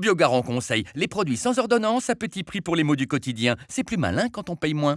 Biogarant conseille les produits sans ordonnance à petit prix pour les mots du quotidien. C'est plus malin quand on paye moins.